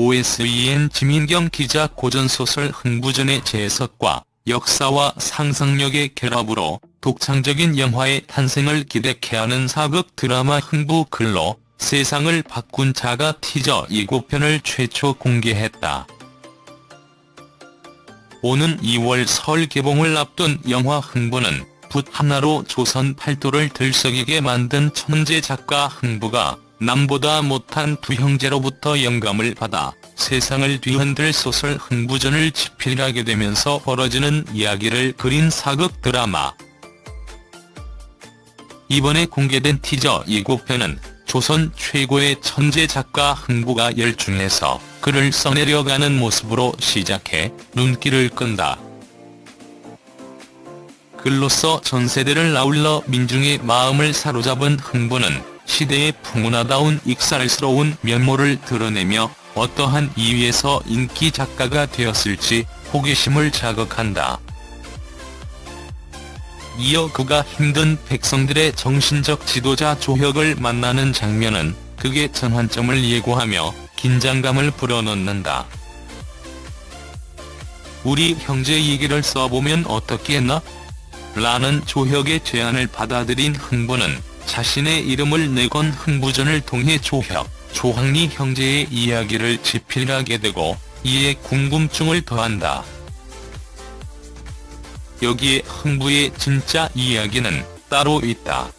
OSEN 지민경 기자 고전소설 흥부전의 재해석과 역사와 상상력의 결합으로 독창적인 영화의 탄생을 기대케 하는 사극 드라마 흥부 글로 세상을 바꾼 자가 티저 예고편을 최초 공개했다. 오는 2월 설 개봉을 앞둔 영화 흥부는 붓 하나로 조선 팔도를 들썩이게 만든 천재 작가 흥부가 남보다 못한 두 형제로부터 영감을 받아 세상을 뒤흔들 소설 흥부전을 집필하게 되면서 벌어지는 이야기를 그린 사극 드라마. 이번에 공개된 티저 예고편은 조선 최고의 천재 작가 흥부가 열중해서 글을 써내려가는 모습으로 시작해 눈길을 끈다. 글로써 전세대를 아울러 민중의 마음을 사로잡은 흥부는 시대의 풍운하다운 익살스러운 면모를 드러내며 어떠한 이유에서 인기 작가가 되었을지 호기심을 자극한다. 이어 그가 힘든 백성들의 정신적 지도자 조혁을 만나는 장면은 극의 전환점을 예고하며 긴장감을 불어넣는다. 우리 형제 얘기를 써보면 어떻겠나? 라는 조혁의 제안을 받아들인 흥부는 자신의 이름을 내건 흥부전을 통해 조혁, 조항리 형제의 이야기를 집필하게 되고 이에 궁금증을 더한다. 여기에 흥부의 진짜 이야기는 따로 있다.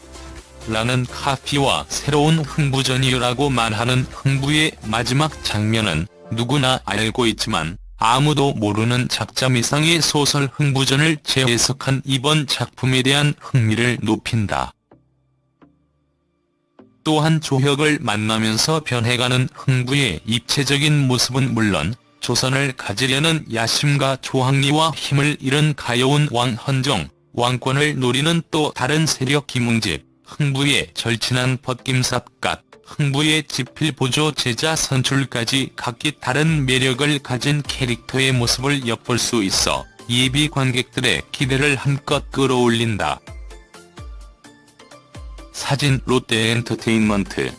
라는 카피와 새로운 흥부전이라고 말하는 흥부의 마지막 장면은 누구나 알고 있지만 아무도 모르는 작자 미상의 소설 흥부전을 재해석한 이번 작품에 대한 흥미를 높인다. 또한 조혁을 만나면서 변해가는 흥부의 입체적인 모습은 물론 조선을 가지려는 야심과 조항리와 힘을 잃은 가여운 왕 헌종, 왕권을 노리는 또 다른 세력 김웅집, 흥부의 절친한 벗김삽갓, 흥부의 지필보조 제자 선출까지 각기 다른 매력을 가진 캐릭터의 모습을 엿볼 수 있어 예비 관객들의 기대를 한껏 끌어올린다. 사진 롯데엔터테인먼트